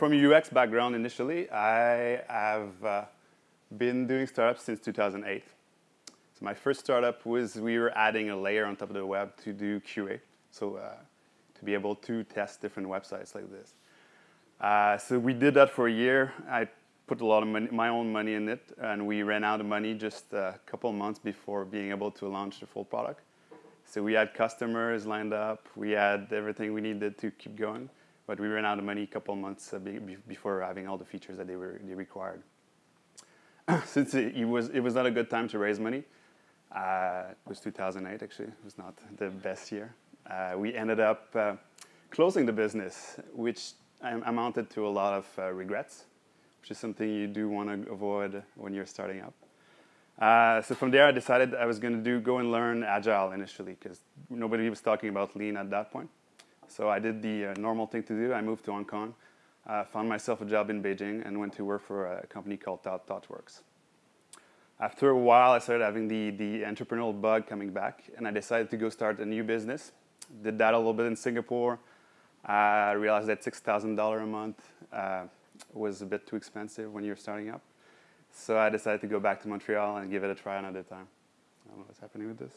from a UX background initially, I have uh, been doing startups since 2008. So my first startup was we were adding a layer on top of the web to do QA, so uh, to be able to test different websites like this. Uh, so we did that for a year. I put a lot of money, my own money in it, and we ran out of money just a couple months before being able to launch the full product. So we had customers lined up, we had everything we needed to keep going, but we ran out of money a couple months uh, be, before having all the features that they were they required. Since it, it, was it was not a good time to raise money, uh, it was 2008 actually. It was not the best year. Uh, we ended up uh, closing the business, which amounted to a lot of uh, regrets, which is something you do want to avoid when you're starting up. Uh, so from there, I decided I was going to do go and learn Agile initially because nobody was talking about Lean at that point. So I did the uh, normal thing to do. I moved to Hong Kong, uh, found myself a job in Beijing, and went to work for a company called Thought, ThoughtWorks. After a while, I started having the, the entrepreneurial bug coming back, and I decided to go start a new business. Did that a little bit in Singapore, I realized that $6,000 a month uh, was a bit too expensive when you're starting up. So I decided to go back to Montreal and give it a try another time. I don't know what's happening with this.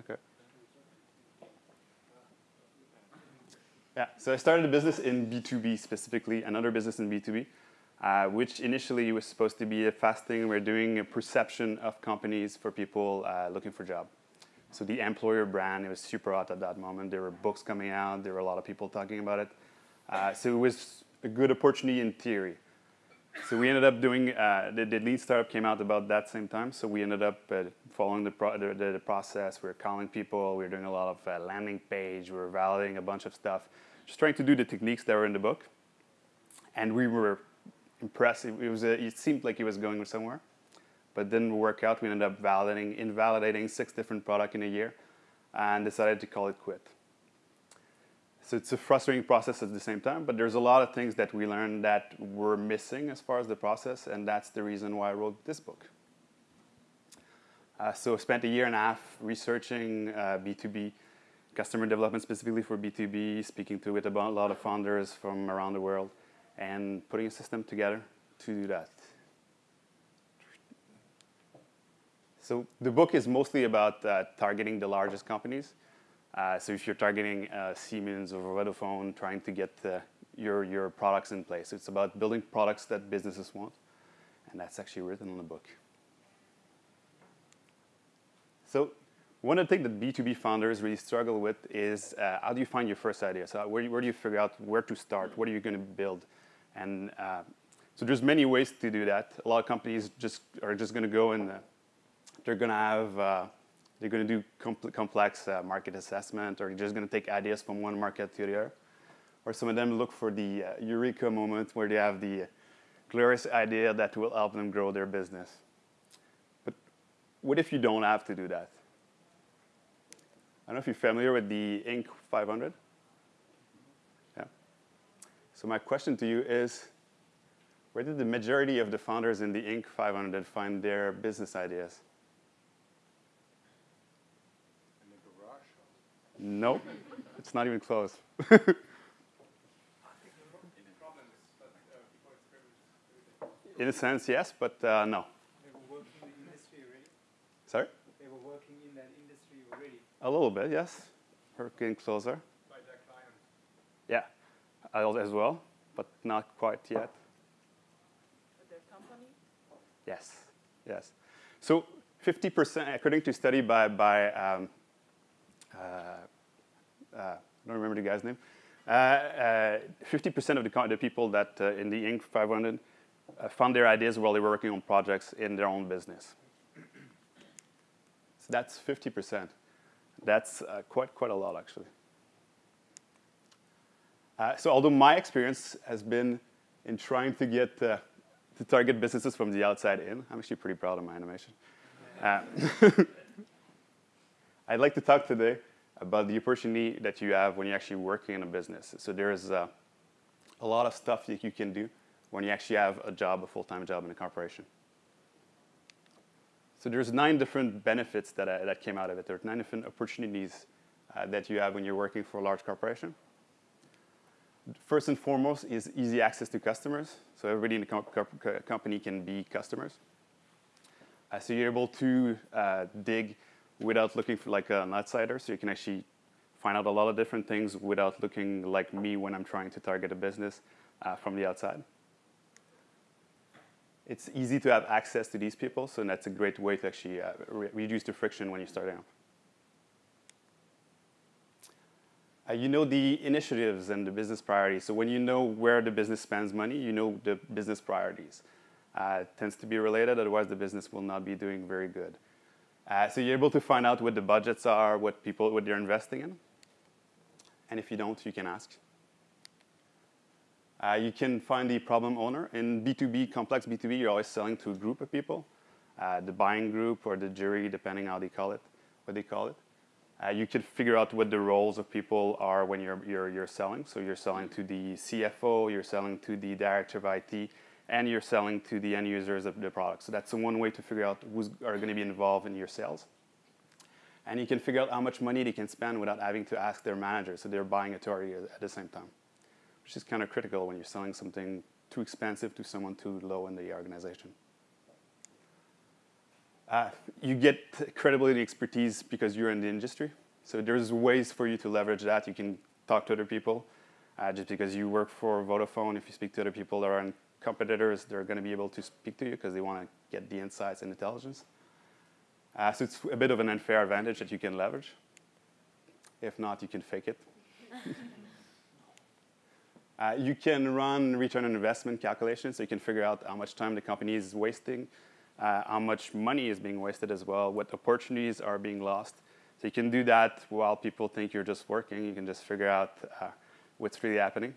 Okay. Yeah, so I started a business in B2B specifically, another business in B2B, uh, which initially was supposed to be a fast thing. We're doing a perception of companies for people uh, looking for a job. So the employer brand, it was super hot at that moment. There were books coming out. There were a lot of people talking about it. Uh, so it was a good opportunity in theory. So we ended up doing, uh, the, the, lean startup came out about that same time. So we ended up uh, following the, pro the, the, process. We were calling people. We were doing a lot of uh, landing page. We were validating a bunch of stuff. Just trying to do the techniques that were in the book. And we were impressed. It, was a, it seemed like it was going somewhere but didn't work out. We ended up validating, invalidating six different products in a year and decided to call it quit. So it's a frustrating process at the same time, but there's a lot of things that we learned that were missing as far as the process, and that's the reason why I wrote this book. Uh, so I spent a year and a half researching uh, B2B customer development specifically for B2B, speaking to with a lot of founders from around the world, and putting a system together to do that. So the book is mostly about uh, targeting the largest companies. Uh, so if you're targeting uh, Siemens or Vodafone, trying to get your, your products in place. It's about building products that businesses want. And that's actually written in the book. So one of the things that B2B founders really struggle with is uh, how do you find your first idea? So where, where do you figure out where to start? What are you going to build? And uh, so there's many ways to do that. A lot of companies just are just going to go and they're going to have, uh, they're going to do compl complex uh, market assessment, or just going to take ideas from one market to the other. Or some of them look for the uh, eureka moment where they have the glorious idea that will help them grow their business. But what if you don't have to do that? I don't know if you're familiar with the Inc. 500. Yeah. So my question to you is, where did the majority of the founders in the Inc. 500 find their business ideas? Nope, it's not even close. in a sense, yes, but uh, no. They were working in the industry already? Sorry? They were working in that industry already? A little bit, yes. We're getting closer. By their clients? Yeah, as well, but not quite yet. Their company? Yes, yes. So 50%, according to study by, by um, uh, I don't remember the guy's name. 50% uh, of the, the, people that uh, in the Inc. 500 found their ideas while they were working on projects in their own business. So that's 50%. That's uh, quite, quite a lot, actually. Uh, so although my experience has been in trying to get uh, to target businesses from the outside in, I'm actually pretty proud of my animation. I'd like to talk today about the opportunity that you have when you're actually working in a business. So there's uh, a lot of stuff that you can do when you actually have a job, a full-time job in a corporation. So there's nine different benefits that, uh, that came out of it. There are nine different opportunities uh, that you have when you're working for a large corporation. first and foremost is easy access to customers. So everybody in the com- co- company can be customers. Uh, so you're able to uh, dig without looking for like an outsider. So you can actually find out a lot of different things without looking like me when I'm trying to target a business uh, from the outside. It's easy to have access to these people, so that's a great way to actually uh, re- reduce the friction when you're starting up. Uh, you know the initiatives and the business priorities. So when you know where the business spends money, you know the business priorities. Uh, tends to be related, otherwise the business will not be doing very good. Uh, so you're able to find out what the budgets are, what people, what they're investing in. And if you don't, you can ask. Uh, you can find the problem owner. In B2B, complex B2B, you're always selling to a group of people, uh, the buying group or the jury, depending how they call it, what they call it. Uh, you can figure out what the roles of people are when you're, you're, you're selling. So you're selling to the CFO, you're selling to the director of IT, and you're selling to the end users of the product. So that's one way to figure out who's are going to be involved in your sales. And you can figure out how much money they can spend without having to ask their manager. So they're buying authority at the same time, which is kind of critical when you're selling something too expensive to someone too low in the organization. Uh, you get credibility and expertise because you're in the industry. So there's ways for you to leverage that. You can talk to other people. Uh, just because you work for Vodafone, if you speak to other people that are competitors, they're going to be able to speak to you because they want to get the insights and intelligence. Uh, so it's a bit of an unfair advantage that you can leverage. If not, you can fake it. uh, you can run return on investment calculations, so you can figure out how much time the company is wasting, uh, how much money is being wasted as well, what opportunities are being lost. So you can do that while people think you're just working. You can just figure out uh, what's really happening.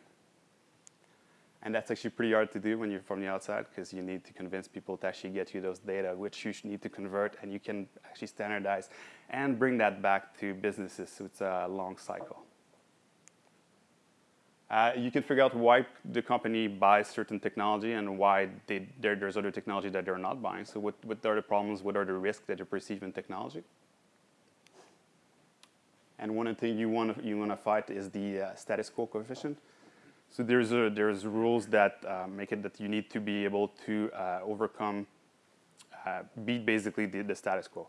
And that's actually pretty hard to do when you're from the outside because you need to convince people to actually get you those data, which you need to convert, and you can actually standardize and bring that back to businesses. So it's a long cycle. Uh, you can figure out why the company buys certain technology and why they, there, there's other technology that they're not buying. So what, what are the problems, what are the risks that you perceive in technology? And one thing you want to you want to fight is the uh, status quo coefficient. So there's a, there's rules that uh, make it that you need to be able to uh, overcome, uh, beat basically the, the status quo.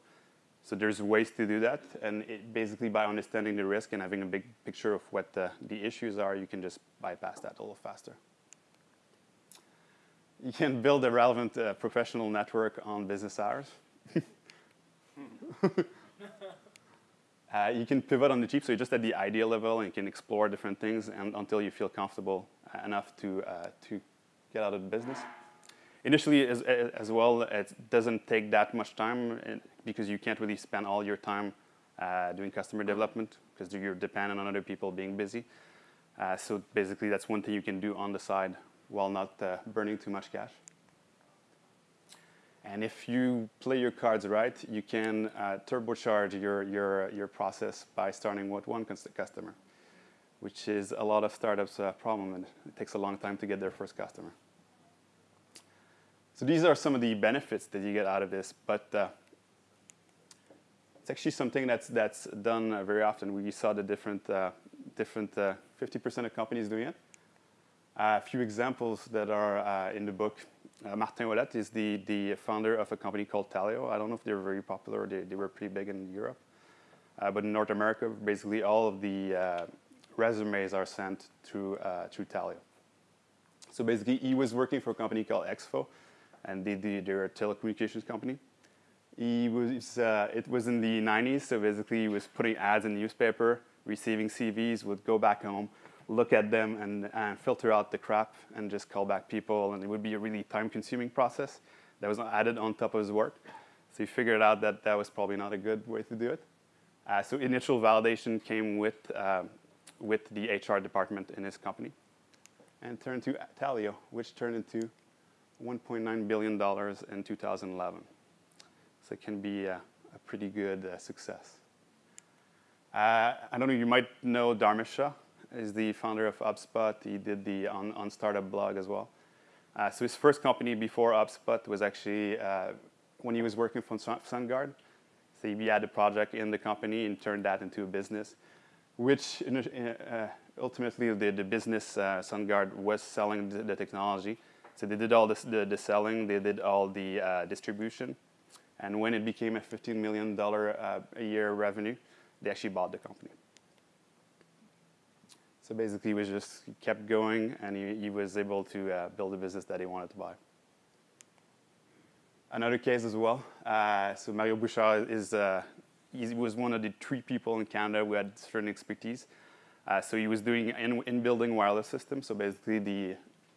So there's ways to do that, and it, basically by understanding the risk and having a big picture of what the, the issues are, you can just bypass that a little faster. You can build a relevant uh, professional network on business hours. Uh, you can pivot on the cheap, so you're just at the idea level and you can explore different things and, until you feel comfortable uh, enough to, uh, to get out of the business. Initially, as, as well, it doesn't take that much time because you can't really spend all your time uh, doing customer development because you're dependent on other people being busy. Uh, so basically, that's one thing you can do on the side while not burning too much cash. And if you play your cards right, you can uh, turbocharge your, your, your process by starting with one customer, which is a lot of startups' uh, problem, and it takes a long time to get their first customer. So these are some of the benefits that you get out of this, but uh, it's actually something that's, that's done uh, very often. We saw the different, uh, different 50% uh, of companies doing it. a few examples that are in the book uh, Martin Ouellette is the, the founder of a company called Taleo. I don't know if they're very popular. They, they were pretty big in Europe. Uh, but in North America, basically all of the uh, resumes are sent through, uh, through Taleo. So basically, he was working for a company called Exfo, and they, they, they're a telecommunications company. He was, uh, it was in the 90s, so basically he was putting ads in the newspaper, receiving CVs, would go back home, look at them and, and filter out the crap and just call back people. And it would be a really time consuming process that was added on top of his work. So he figured out that that was probably not a good way to do it. Uh, so initial validation came with, uh, with the HR department in his company and turned to Taleo, which turned into $1.9 billion in 2011. So it can be a, a pretty good uh, success. Uh, I don't know, you might know Dharmesh Shah is the founder of HubSpot. He did the on, on startup blog as well. Uh, so his first company before HubSpot was actually uh, when he was working for SunGard. So he had a project in the company and turned that into a business, which uh, ultimately the, the business uh, SunGard was selling the, the technology. So they did all this, the, the selling, they did all the uh, distribution. And when it became a $15 million uh, a year revenue, they actually bought the company. So basically, he was just he kept going, and he, he was able to uh, build a business that he wanted to buy. Another case as well. Uh, so Mario Bouchard is uh, he was one of the three people in Canada who had certain expertise. Uh, so he was doing in, in building wireless systems. So basically, the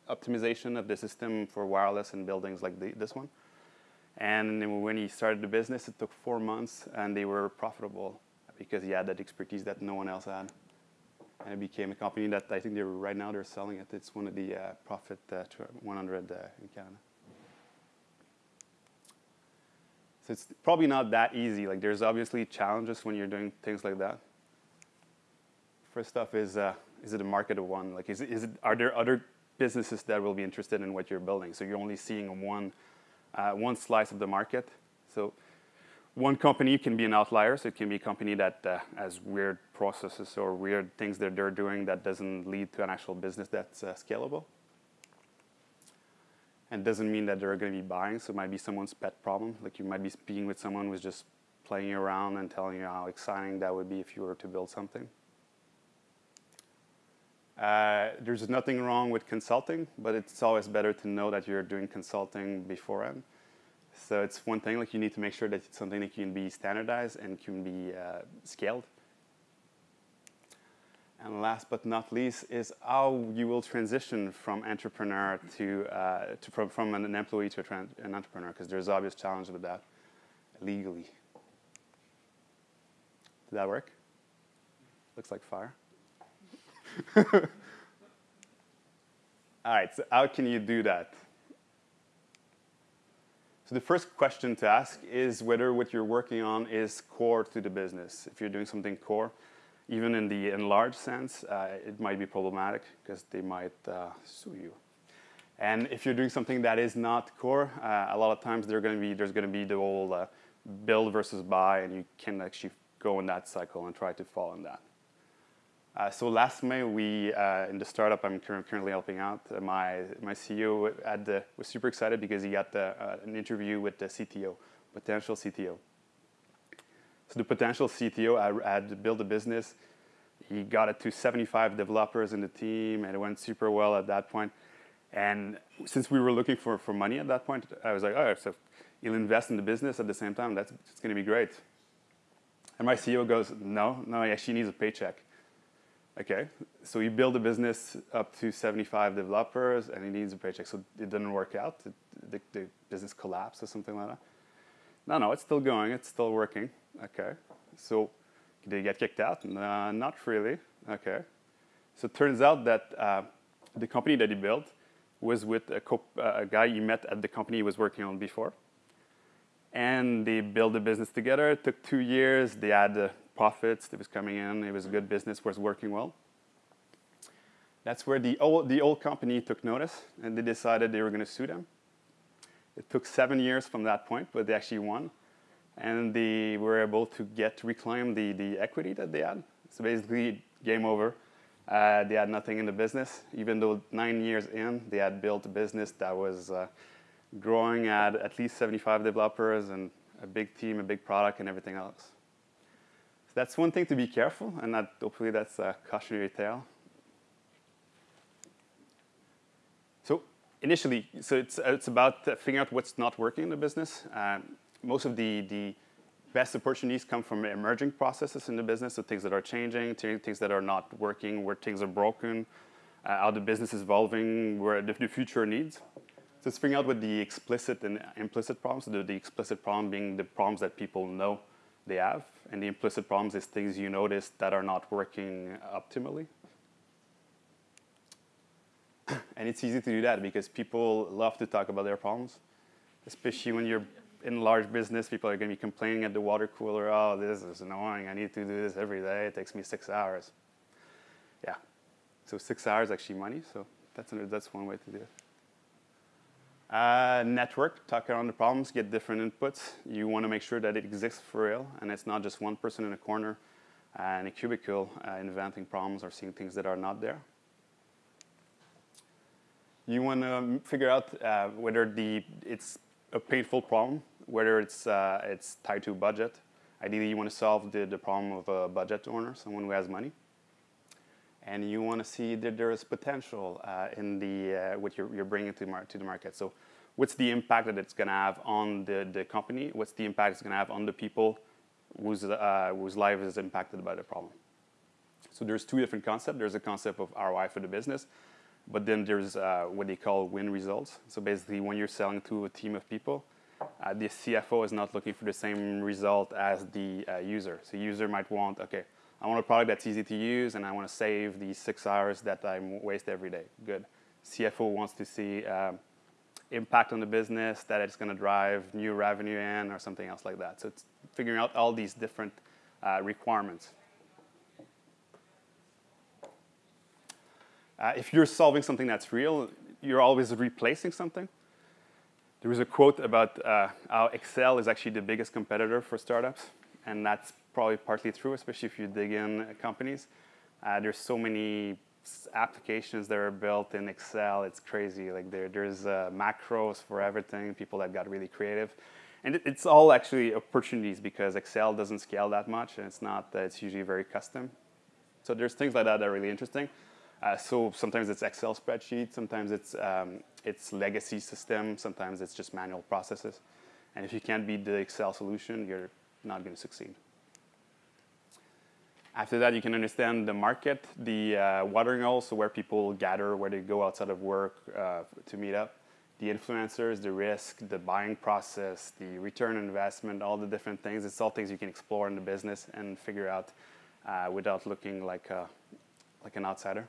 optimization of the system for wireless in buildings like the, this one. And when he started the business, it took four months, and they were profitable because he had that expertise that no one else had. And it became a company that I think they're right now they're selling it. It's one of the uh, profit uh, 100 uh, in Canada. So it's probably not that easy. Like there's obviously challenges when you're doing things like that. First off is uh, is it a market of one? Like is is it are there other businesses that will be interested in what you're building? So you're only seeing one uh, one slice of the market. So one company can be an outlier. So it can be a company that uh, has weird processes or weird things that they're doing that doesn't lead to an actual business that's uh, scalable. And doesn't mean that they're going to be buying. So it might be someone's pet problem. Like you might be speaking with someone who's just playing around and telling you how exciting that would be if you were to build something. Uh, there's nothing wrong with consulting, but it's always better to know that you're doing consulting beforehand. So it's one thing, like you need to make sure that it's something that can be standardized and can be uh, scaled. And last but not least is how you will transition from entrepreneur to, uh, to from, from an employee to an entrepreneur, because there's obvious challenges with that legally. Did that work? Looks like fire. All right, so how can you do that? So the first question to ask is whether what you're working on is core to the business. If you're doing something core, even in the enlarged sense, uh, it might be problematic because they might uh, sue you. And if you're doing something that is not core, uh, a lot of times to be, there's going to be the whole uh, build versus buy, and you can actually go in that cycle and try to fall in that. Uh, so last May, we uh, in the startup I'm currently helping out, uh, my my CEO had, was super excited because he got uh, an interview with the CTO, potential CTO. So the potential CTO I had built a business. He got it to 75 developers in the team, and it went super well at that point. And since we were looking for, for money at that point, I was like, oh, so you'll invest in the business at the same time. That's it's going to be great. And my CEO goes, no, no, he actually needs a paycheck. Okay, so you build a business up to 75 developers and it needs a paycheck. So it didn't work out. The, the, business collapsed or something like that. No, no, it's still going. It's still working. Okay, so did they get kicked out? Uh, not really. Okay, so it turns out that uh, the company that he built was with a, uh, a, guy he met at the company he was working on before. And they built a business together. It took two years. They had profits that was coming in. It was a good business, was working well. That's where the old, the old company took notice, and they decided they were going to sue them. It took seven years from that point, but they actually won. And they were able to get to reclaim the, the equity that they had. So basically, game over. Uh, they had nothing in the business. Even though nine years in, they had built a business that was uh, growing at at least 75 developers and a big team, a big product, and everything else. So that's one thing to be careful, and that, hopefully that's a cautionary tale. So initially, so it's, it's about figuring out what's not working in the business. Um, most of the, the best opportunities come from emerging processes in the business, so things that are changing, things that are not working, where things are broken, uh, how the business is evolving, where the, the future needs. So it's figuring out what the explicit and implicit problems, the, the explicit problem being the problems that people know they have, and the implicit problems is things you notice that are not working optimally. and it's easy to do that because people love to talk about their problems, especially when you're in large business. People are going to be complaining at the water cooler, oh, this is annoying. I need to do this every day. It takes me six hours. Yeah. So six hours actually money. So that's, that's one way to do it. Uh, network, talk around the problems, get different inputs. You want to make sure that it exists for real and it's not just one person in a corner uh, in a cubicle, uh, inventing problems or seeing things that are not there. You want to figure out uh, whether the it's a painful problem, whether it's uh, it's tied to budget. Ideally, you want to solve the, the problem of a budget owner, someone who has money and you want to see that there is potential uh, in the uh, what you're, you're bringing to, mar- to the market. So, what's the impact that it's going to have on the, the company? What's the impact it's going to have on the people whose uh, whose life is impacted by the problem? So, there's two different concepts. There's a concept of ROI for the business, but then there's uh, what they call win results. So, basically, when you're selling to a team of people. Uh, the CFO is not looking for the same result as the uh, user. So user might want, okay, I want a product that's easy to use and I want to save the six hours that I waste every day. Good. CFO wants to see um, impact on the business, that it's going to drive new revenue in or something else like that. So it's figuring out all these different uh, requirements. Uh, if you're solving something that's real, you're always replacing something. There was a quote about uh, how Excel is actually the biggest competitor for startups, and that's probably partly true, especially if you dig in companies. Uh, there's so many applications that are built in Excel. It's crazy. Like there, there's uh, macros for everything. People that got really creative, and it, it's all actually opportunities because Excel doesn't scale that much, and it's not. That it's usually very custom. So there's things like that that are really interesting. Uh, so sometimes it's Excel spreadsheets, sometimes it's um, it's legacy system, sometimes it's just manual processes. And if you can't beat the Excel solution, you're not going to succeed. After that, you can understand the market, the uh, watering hole, so where people gather, where they go outside of work uh, to meet up, the influencers, the risk, the buying process, the return on investment, all the different things. It's all things you can explore in the business and figure out uh, without looking like, a, like an outsider.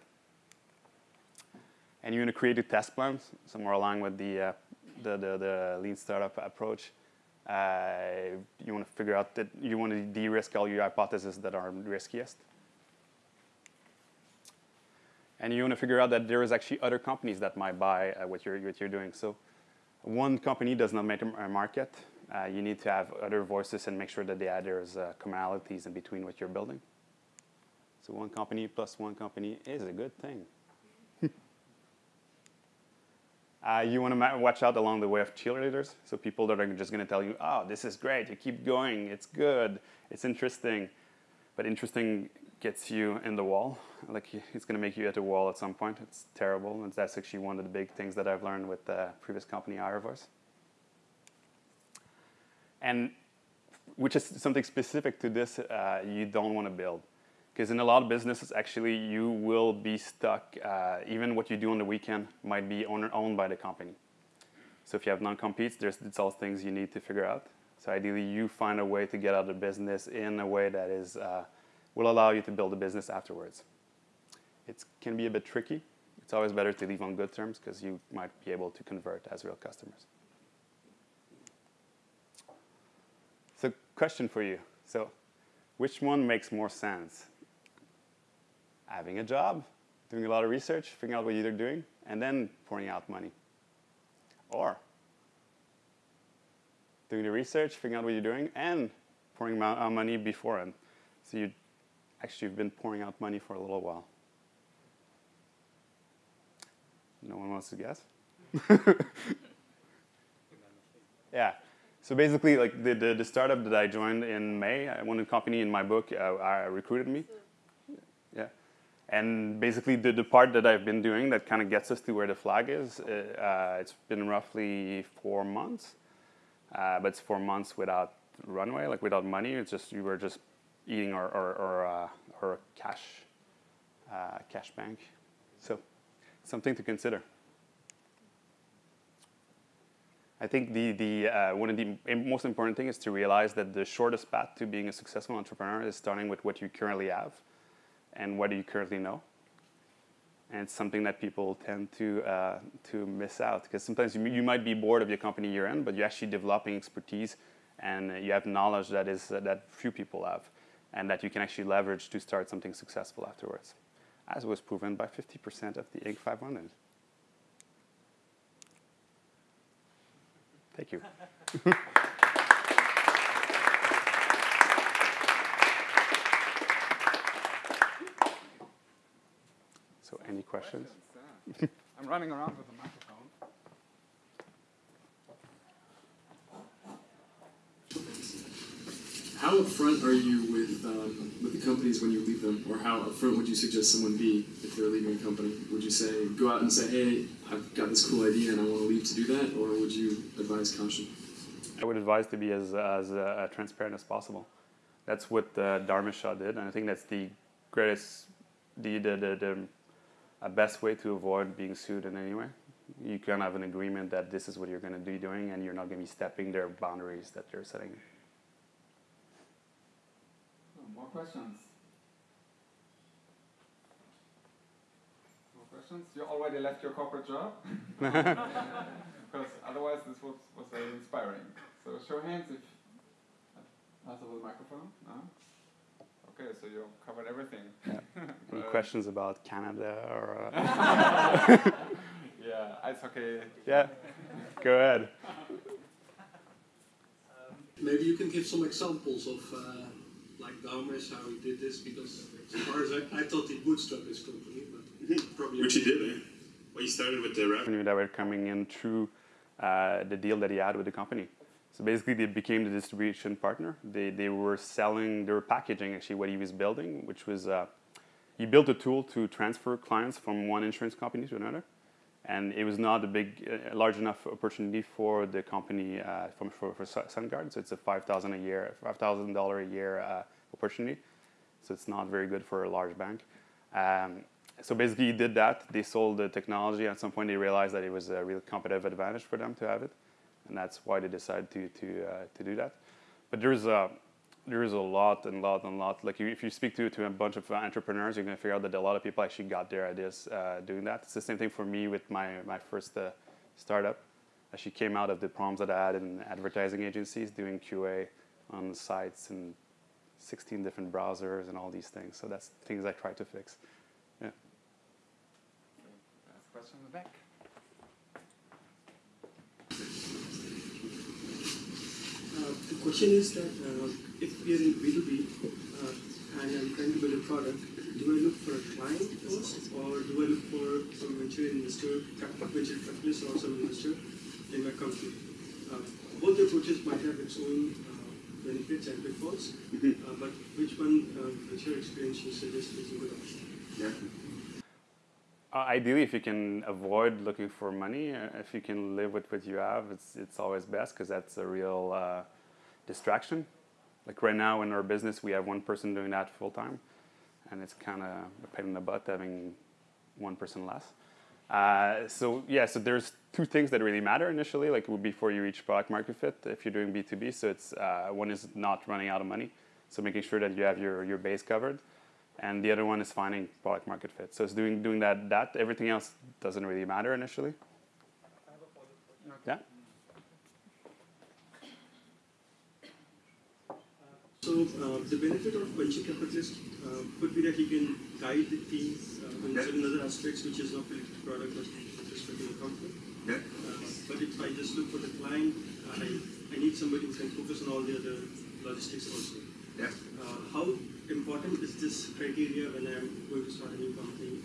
And you're going to create a test plan, somewhere along with the, uh, the, the, the lean startup approach. Uh, you want to figure out that you want to de-risk all your hypotheses that are riskiest. And you want to figure out that there is actually other companies that might buy uh, what, you're, what you're doing. So one company does not make a market. Uh, you need to have other voices and make sure that there's uh, commonalities in between what you're building. So one company plus one company is a good thing. Uh, you want to watch out along the way of cheerleaders. So people that are just going to tell you, oh, this is great, you keep going, it's good, it's interesting. But interesting gets you in the wall. Like it's going to make you hit a wall at some point. It's terrible. And that's actually one of the big things that I've learned with the previous company, Irovoice. And which is something specific to this, uh, you don't want to build. Because in a lot of businesses, actually, you will be stuck. Uh, even what you do on the weekend might be owned, owned by the company. So if you have non-competes, there's it's all things you need to figure out. So ideally, you find a way to get out of business in a way that is uh, will allow you to build a business afterwards. It can be a bit tricky. It's always better to leave on good terms because you might be able to convert as real customers. So question for you. So which one makes more sense? Having a job, doing a lot of research, figuring out what you're doing, and then pouring out money. Or doing the research, figuring out what you're doing, and pouring out uh, money beforehand. So you actually have been pouring out money for a little while. No one wants to guess? yeah. So basically, like the, the, the, startup that I joined in May, uh, one of the company in my book uh, uh recruited me. And basically, the, the part that I've been doing that kind of gets us to where the flag is, uh, uh, it's been roughly four months. Uh, but it's four months without runway, like without money. It's just, you were just eating our, our, our, uh, our cash, uh, cash bank. So, something to consider. I think the, the, uh, one of the most important thing is to realize that the shortest path to being a successful entrepreneur is starting with what you currently have and what do you currently know? And it's something that people tend to, uh, to miss out because sometimes you, you, might be bored of your company you're in, but you're actually developing expertise and you have knowledge that, is, uh, that few people have and that you can actually leverage to start something successful afterwards, as was proven by 50% of the Inc. 500. Thank you. questions. yeah. I'm running around with the microphone. How upfront are you with um, with the companies when you leave them, or how upfront would you suggest someone be if they're leaving a company? Would you say go out and say, "Hey, I've got this cool idea and I want to leave to do that," or would you advise caution? I would advise to be as, as uh, transparent as possible. That's what uh, Dharmesh Shah did, and I think that's the greatest, the, the, the, the uh, best way to avoid being sued in any way. You can have an agreement that this is what you're going to be doing, and you're not going to be stepping their boundaries that they're setting. Oh, more questions? More questions? You already left your corporate job? because otherwise this was, was very inspiring. So show hands if with the microphone. No? Okay, so you covered everything. Yeah. Any But- questions about Canada or? Uh, Yeah, ice hockey. yeah, go ahead. Maybe you can give some examples of uh, like Dharmesh, how he did this, because as far as I, I thought he bootstrapped his company, but probably Which he did, eh? Well, he started with the revenue. revenue that were coming in through uh, the deal that he had with the company. So basically, they became the distribution partner. They, they were selling, they were packaging actually what he was building, which was uh, he built a tool to transfer clients from one insurance company to another. And it was not a big, large enough opportunity for the company uh, from, for, for Su- SunGard. So it's a five thousand a year, five thousand dollar a year uh, opportunity. So it's not very good for a large bank. Um, so basically, he did that. They sold the technology. At some point, they realized that it was a real competitive advantage for them to have it, and that's why they decided to to uh, to do that. But there's a there's a lot and lot and lot. Like you, if you speak to to a bunch of entrepreneurs, you're gonna figure out that a lot of people actually got their ideas uh, doing that. It's the same thing for me with my my first uh, startup. Actually came out of the problems that I had in advertising agencies doing QA on sites and 16 different browsers and all these things. So that's things I try to fix. Yeah. Question in the back. The question is that uh, if we are in B2B uh, and I'm trying to build a product, do I look for a client first or do I look for some venture investor, venture capitalist or some investor in my company? Uh, both approaches might have its own uh, benefits and pitfalls, uh, but which one, uh, which your experience you suggest is a good option? Uh, ideally, if you can avoid looking for money, uh, if you can live with what you have, it's it's always best because that's a real uh, distraction. Like right now in our business, we have one person doing that full time, and it's kind of a pain in the butt having one person less. Uh, so yeah, so there's two things that really matter initially, like before you reach product market fit. If you're doing B2B, so it's one is not running out of money, so making sure that you have your your base covered, and the other one is finding product market fit. So it's doing doing that that everything else doesn't really matter initially. Yeah. So uh, the benefit of venture capitalist uh, could be that he can guide the team uh, in certain other aspects which is not related to product but with respect to the company. Yeah. Uh, but if I just look for the client, I, I need somebody who can focus on all the other logistics also. Yeah. Uh, how important is this criteria when I'm going to start a new company?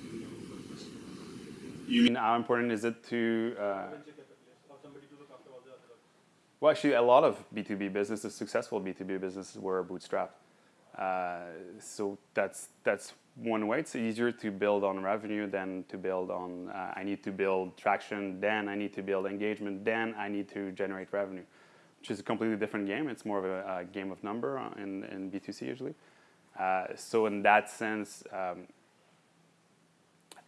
You mean how important is it to? Uh, well, actually, a lot of B two B businesses, successful B two B businesses, were bootstrapped. Uh, so that's that's one way. It's easier to build on revenue than to build on. Uh, I need to build traction, then I need to build engagement, then I need to generate revenue, which is a completely different game. It's more of a, a game of number uh, in in B two C usually. Uh, so in that sense, um,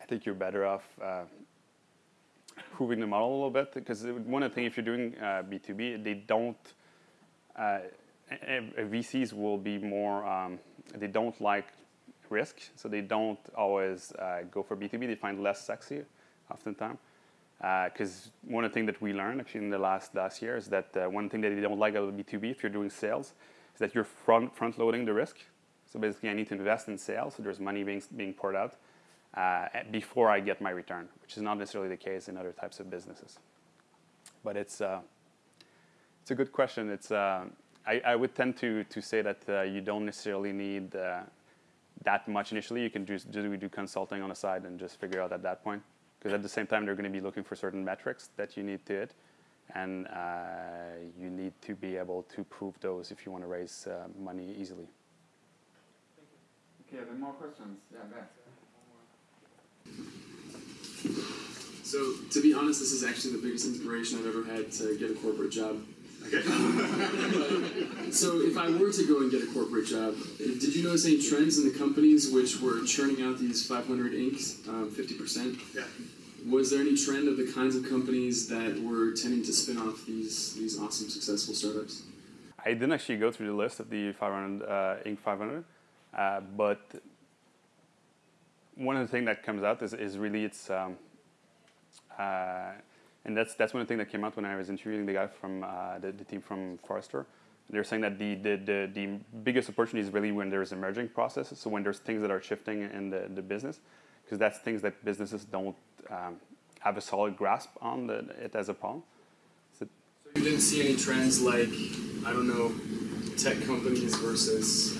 I think you're better off uh, proving the model a little bit because one of the things if you're doing uh, B2B, they don't. Uh, VCs will be more. Um, they don't like risk, so they don't always uh, go for B2B. They find less sexy, oftentimes. Because one of the things that we learned actually in the last last year is that uh, one thing that they don't like about B2B if you're doing sales is that you're front front loading the risk. So basically, I need to invest in sales, so there's money being being poured out uh, before I get my return, which is not necessarily the case in other types of businesses. But it's uh, it's a good question. It's uh, I, I would tend to to say that uh, you don't necessarily need uh, that much initially. You can just do, do consulting on the side and just figure out at that point. Because at the same time, they're going to be looking for certain metrics that you need to hit, and uh, you need to be able to prove those if you want to raise uh, money easily. Okay, then more questions. Yeah, there. So, to be honest, this is actually the biggest inspiration I've ever had to get a corporate job. Okay. So, if I were to go and get a corporate job, did you notice any trends in the companies which were churning out these 500 inks, um, 50%? Yeah. Was there any trend of the kinds of companies that were tending to spin off these these awesome, successful startups? I didn't actually go through the list of the 500 uh, Inc. 500, uh, but one of the things that comes out is, is really it's, um, uh, and that's that's one of the things that came out when I was interviewing the guy from uh, the, the team from Forrester. They're saying that the, the, the, the biggest opportunity is really when there's emerging processes, so when there's things that are shifting in the, the business, because that's things that businesses don't um, have a solid grasp on the, it as a problem. So you didn't see any trends like I don't know, tech companies versus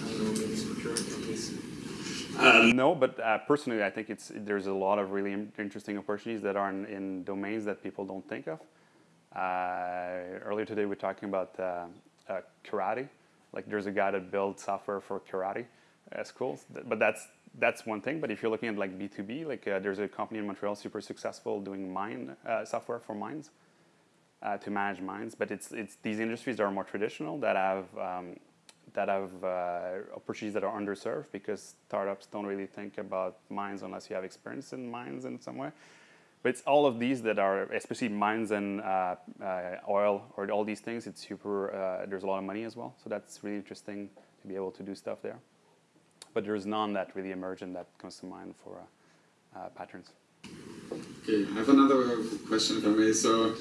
Uh, no, but uh, personally, I think it's there's a lot of really interesting opportunities that are in, in domains that people don't think of. Uh, earlier today, we were talking about uh, uh, karate. Like, there's a guy that builds software for karate uh, schools, but that's that's one thing. But if you're looking at like B2B, like there's a company in Montreal super successful doing mine software for mines to manage mines. But it's it's these industries that are more traditional that have um, that have uh, opportunities that are underserved because startups don't really think about mines unless you have experience in mines in some way. But it's all of these that are, especially mines and uh, uh, oil or all these things. It's super. Uh, there's a lot of money as well, so that's really interesting to be able to do stuff there. But there's none that really emerge and that comes to mind for uh, uh, patterns. Okay, I have another question if I may. So,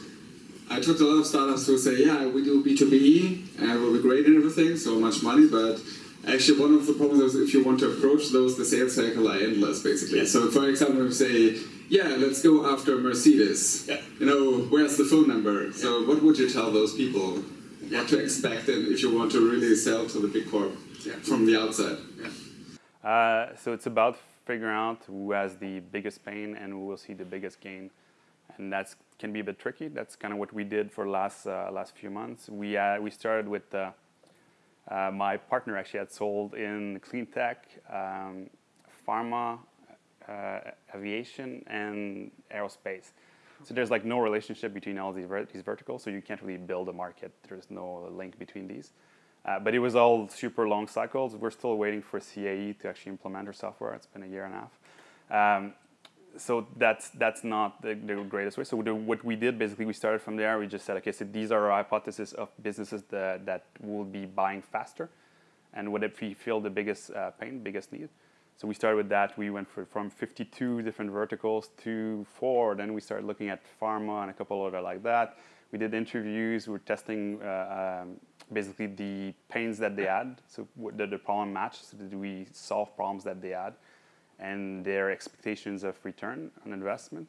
I talked to a lot of startups who say, yeah, we do B2B and we'll be great and everything, so much money, but actually one of the problems is if you want to approach those, the sales cycle are endless, basically. So, for example, we say, yeah, let's go after Mercedes. Yeah. You know, where's the phone number? So, what would you tell those people? What to expect and if you want to really sell to the big corp Yeah. from the outside? Uh, so it's about figuring out who has the biggest pain and who will see the biggest gain, and that's can be a bit tricky. That's kind of what we did for last uh, last few months. We uh, we started with uh, uh, my partner actually had sold in clean tech, um, pharma, uh, aviation, and aerospace. So there's like no relationship between all these ver- these verticals, so you can't really build a market. There's no link between these. Uh, but it was all super long cycles. We're still waiting for CAE to actually implement our software. It's been a year and a half. Um, so that's that's not the, the greatest way. So the, what we did basically, we started from there. We just said, okay, so these are our hypotheses of businesses that, that will be buying faster, and what if we feel the biggest uh, pain, biggest need. So we started with that. We went for, from 52 different verticals to four. Then we started looking at pharma and a couple other like that. We did interviews. We were testing uh, um, basically the pains that they had. So did the problem match? So did we solve problems that they had? And their expectations of return on investment.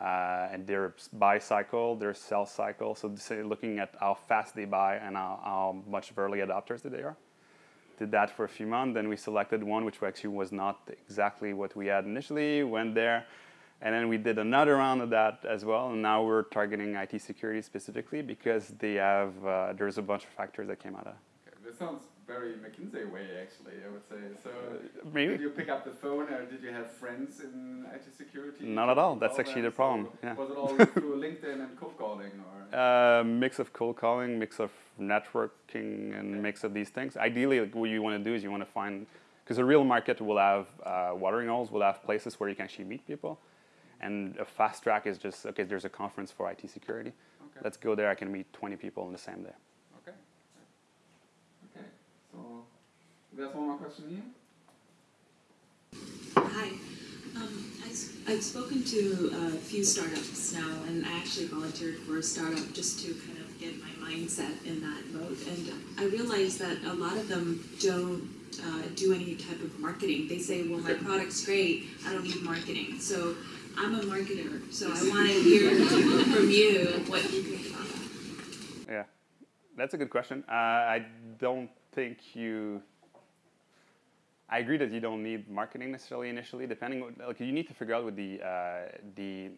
Uh, and their buy cycle, their sell cycle. So looking at how fast they buy and how, how much of early adopters that they are did that for a few months. Then we selected one which actually was not exactly what we had initially. Went there, and then we did another round of that as well. And now we're targeting IT security specifically because they have uh, there's a bunch of factors that came out of. Okay, this sounds very McKinsey way, actually. I would say. So, maybe. did you pick up the phone, or did you have friends in IT security? Not at all. That's call actually them? the problem, So yeah. Was it all through LinkedIn and cold calling, or? Uh, mix of cold calling, mix of networking, and mix of these things. Ideally, like, what you want to do is you want to find because the real market will have uh, watering holes, will have places where you can actually meet people, and a fast track is just okay. There's a conference for IT security. Okay. Let's go there. I can meet 20 people in the same day. Okay. Okay. So, there's one more question here. Hi. Um, I, have spoken to a few startups now, and I actually volunteered for a startup just to kind of get my mindset in that mode. And I realized that a lot of them don't uh, do any type of marketing. They say, well, my product's great, I don't need marketing. So I'm a marketer, so I want to hear from you what you think about that. Yeah, that's a good question. Uh, I don't think you. I agree that you don't need marketing necessarily initially. Depending, on, like you need to figure out with the uh, the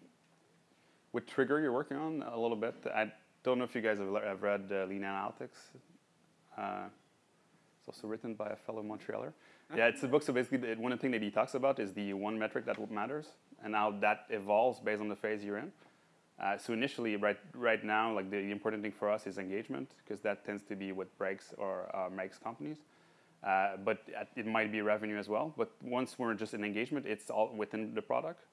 what trigger you're working on a little bit. I don't know if you guys have, le- have read uh, Lean Analytics. Uh, it's also written by a fellow Montrealer. Yeah, it's a book. So basically, the, one thing that he talks about is the one metric that matters, and how that evolves based on the phase you're in. Uh, so initially, right right now, like the, the important thing for us is engagement because that tends to be what breaks or uh, makes companies. Uh, but it might be revenue as well. But once we're just in engagement, it's all within the product.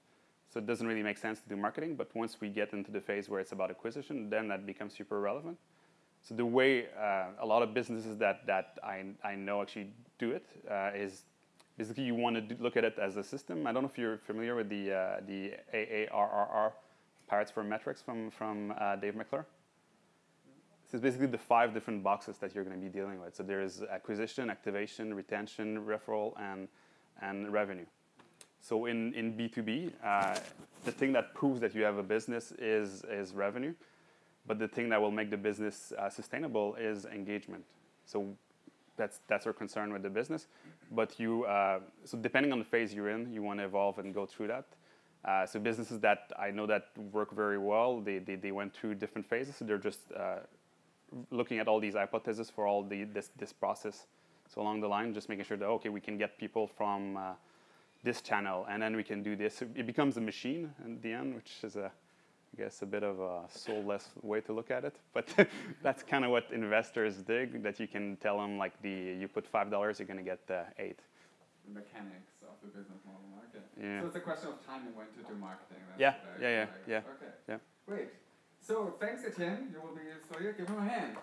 So it doesn't really make sense to do marketing. But once we get into the phase where it's about acquisition, then that becomes super relevant. So the way uh, a lot of businesses that, that I, I know actually do it uh, is basically you want to look at it as a system. I don't know if you're familiar with the, uh, the AARRR, Pirates for Metrics from, from uh, Dave McClure. This is basically the five different boxes that you're going to be dealing with. So there is acquisition, activation, retention, referral, and, and revenue. So in, in B2B, uh, the thing that proves that you have a business is, is revenue. But the thing that will make the business uh, sustainable is engagement. So that's, that's our concern with the business. But you, uh, so depending on the phase you're in, you want to evolve and go through that. Uh, so businesses that I know that work very well, they, they, they went through different phases. So they're just uh, looking at all these hypotheses for all the this this process. So along the line, just making sure that okay, we can get people from uh, this channel, and then we can do this. It becomes a machine in the end, which is a I guess a bit of a soulless way to look at it, but that's kind of what investors dig. That you can tell them like the you put five dollars, you're gonna get uh, eight. The mechanics of the business model market. Yeah. So it's a question of timing when to do marketing. That's Yeah, yeah, yeah, yeah, Okay. yeah. Great. So thanks, Etienne. You will be so yeah, give him a hand.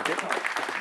Okay.